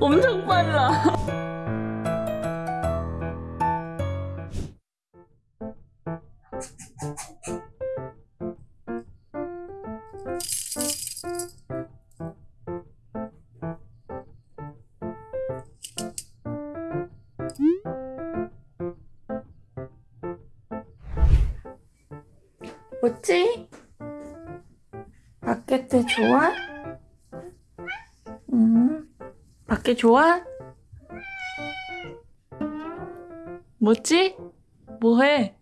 엄청 빨라. 뭐지? 바켓트 좋아? 밖에 좋아? 뭐지? 뭐해?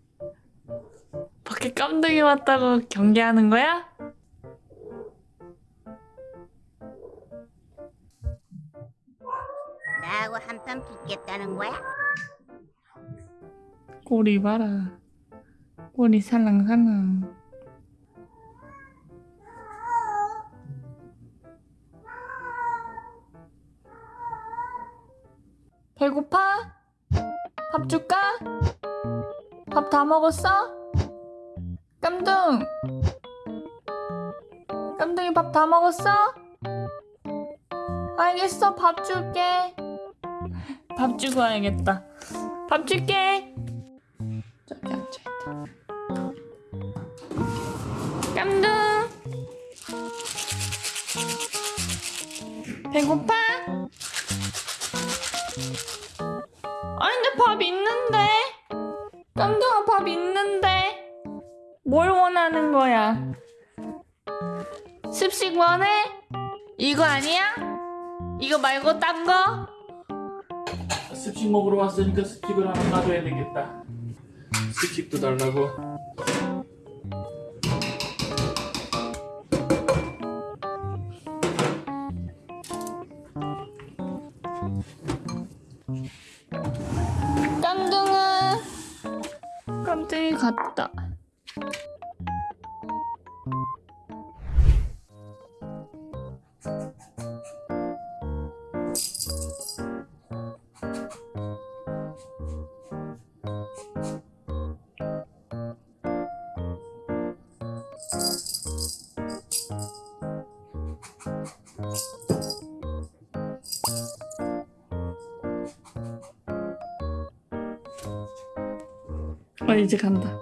밖에 깜둥이 왔다고 경계하는 거야? 나하고 한판 붙겠다는 거야? 꼬리 봐라. 꼬리 살랑살랑. 배고파? 밥 줄까? 밥 다 먹었어? 깜둥! 깜둥이 밥 다 먹었어? 알겠어, 밥 줄게. 밥 주고 와야겠다. 밥 줄게. 저기 앉아있다. 깜둥! 배고파? 밥 있는데 깜둥아 밥 있는데 뭘 원하는 거야? 습식 원해? 이거 아니야? 이거 말고 딴 거? 습식 먹으러 왔으니까 습식을 하나 놔줘야 되겠다. 습식도 달라고. 깜둥아. 깜둥이 갔다 어 이제 간다.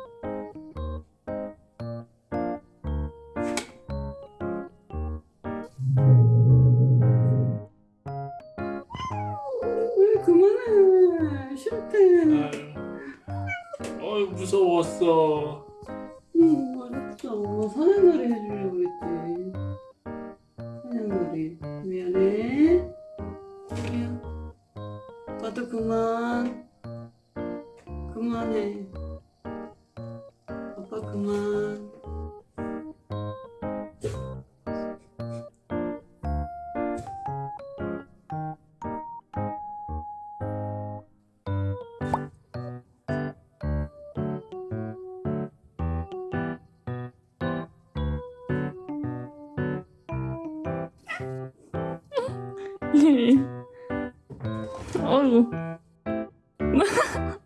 왜 그만해? 싫대. 어이 무서웠어. 응 엄마 사냥놀이 해주려고 했지. 사냥놀이. 미안해. 미안. 아빠도 그만. 그만해 어이구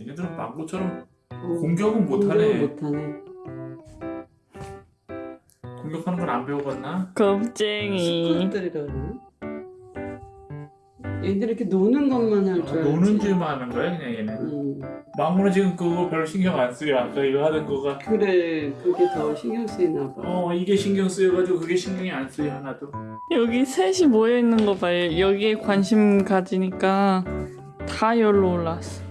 얘네들은 망고처럼 어, 공격은 못하네. 못하네 공격하는 건안 배워봤나? 겁쟁이 스쿼트들이라 그러나? 얘들 이렇게 노는 것만 할줄 알지 노는 줄만 하는 거야 그냥 얘네. 응. 망고는 지금 그거 별로 신경 안 쓰여. 아까 이거 하던 거가. 그래 그게 더 신경 쓰이나 봐어 이게 신경 쓰여가지고 그게 신경이 안 쓰여 하나도. 여기 셋이 모여 있는 거 봐요 여기에 관심 가지니까 다 여기로 올라왔어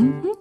Mm-hmm.